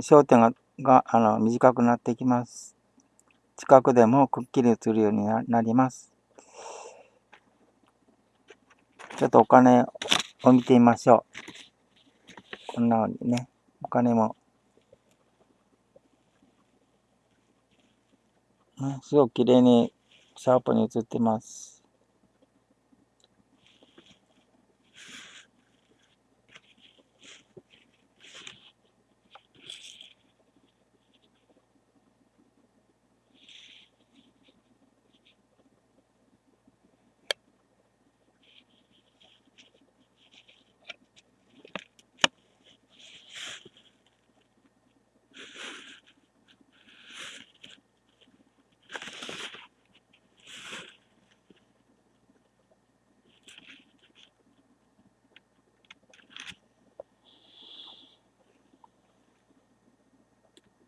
焦点ががあの短くなってきます。近くでもくっきり映るようになります。ちょっとお金を見てみましょう。こんなふうにね、お金も、ね、すごく綺麗にシャープに映ってます。